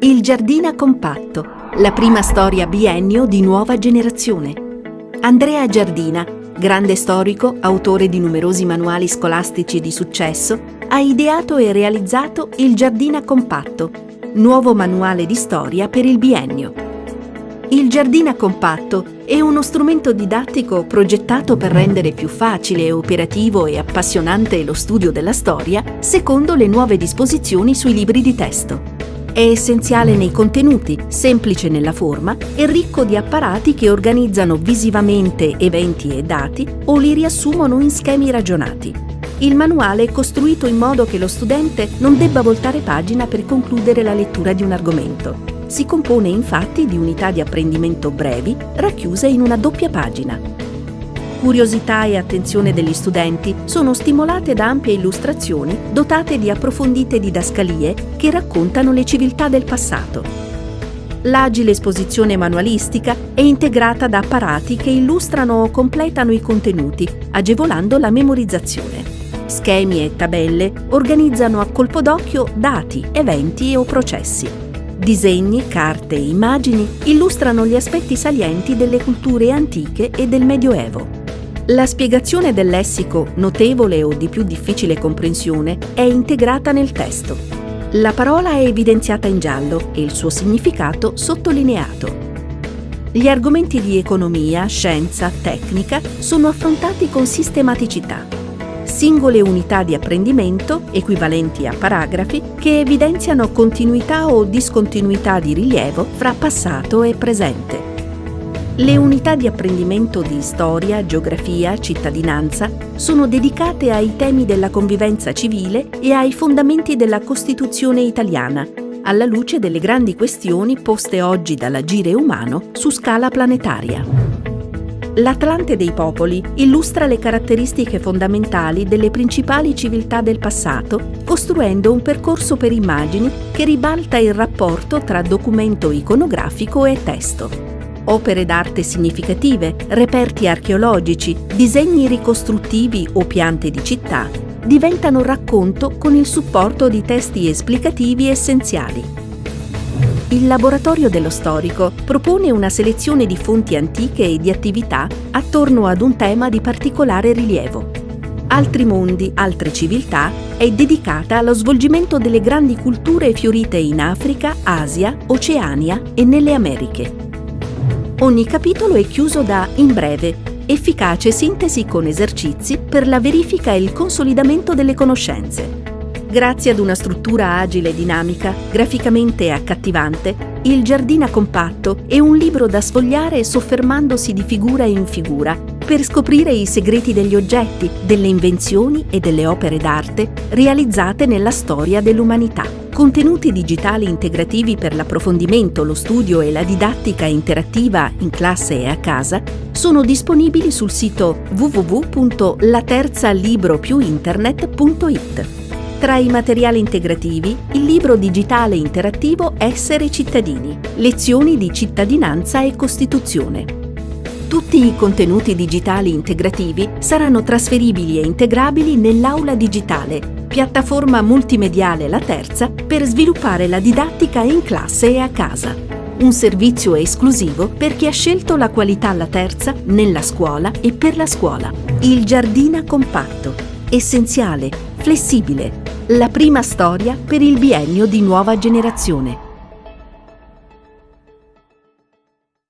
Il Giardina Compatto, la prima storia biennio di nuova generazione. Andrea Giardina, grande storico, autore di numerosi manuali scolastici di successo, ha ideato e realizzato Il Giardina Compatto, nuovo manuale di storia per il biennio. Il Giardina Compatto è uno strumento didattico progettato per rendere più facile, operativo e appassionante lo studio della storia secondo le nuove disposizioni sui libri di testo. È essenziale nei contenuti, semplice nella forma e ricco di apparati che organizzano visivamente eventi e dati o li riassumono in schemi ragionati. Il manuale è costruito in modo che lo studente non debba voltare pagina per concludere la lettura di un argomento. Si compone infatti di unità di apprendimento brevi racchiuse in una doppia pagina. Curiosità e attenzione degli studenti sono stimolate da ampie illustrazioni dotate di approfondite didascalie che raccontano le civiltà del passato. L'agile esposizione manualistica è integrata da apparati che illustrano o completano i contenuti, agevolando la memorizzazione. Schemi e tabelle organizzano a colpo d'occhio dati, eventi o processi. Disegni, carte e immagini illustrano gli aspetti salienti delle culture antiche e del Medioevo. La spiegazione del lessico, notevole o di più difficile comprensione, è integrata nel testo. La parola è evidenziata in giallo e il suo significato sottolineato. Gli argomenti di economia, scienza, tecnica sono affrontati con sistematicità. Singole unità di apprendimento, equivalenti a paragrafi, che evidenziano continuità o discontinuità di rilievo fra passato e presente. Le unità di apprendimento di storia, geografia, cittadinanza sono dedicate ai temi della convivenza civile e ai fondamenti della Costituzione italiana, alla luce delle grandi questioni poste oggi dall'agire umano su scala planetaria. L'Atlante dei popoli illustra le caratteristiche fondamentali delle principali civiltà del passato, costruendo un percorso per immagini che ribalta il rapporto tra documento iconografico e testo opere d'arte significative, reperti archeologici, disegni ricostruttivi o piante di città, diventano racconto con il supporto di testi esplicativi essenziali. Il Laboratorio dello Storico propone una selezione di fonti antiche e di attività attorno ad un tema di particolare rilievo. Altri mondi, altre civiltà è dedicata allo svolgimento delle grandi culture fiorite in Africa, Asia, Oceania e nelle Americhe. Ogni capitolo è chiuso da in breve, efficace sintesi con esercizi per la verifica e il consolidamento delle conoscenze. Grazie ad una struttura agile e dinamica, graficamente accattivante, il Giardina Compatto è un libro da sfogliare soffermandosi di figura in figura per scoprire i segreti degli oggetti, delle invenzioni e delle opere d'arte realizzate nella storia dell'umanità. Contenuti digitali integrativi per l'approfondimento, lo studio e la didattica interattiva in classe e a casa sono disponibili sul sito www.laterzalibropiuinternet.it. Tra i materiali integrativi, il libro digitale interattivo Essere cittadini, lezioni di cittadinanza e Costituzione. Tutti i contenuti digitali integrativi saranno trasferibili e integrabili nell'aula digitale piattaforma multimediale La Terza per sviluppare la didattica in classe e a casa. Un servizio esclusivo per chi ha scelto la qualità La Terza nella scuola e per la scuola. Il Giardina Compatto. Essenziale, flessibile. La prima storia per il biennio di nuova generazione.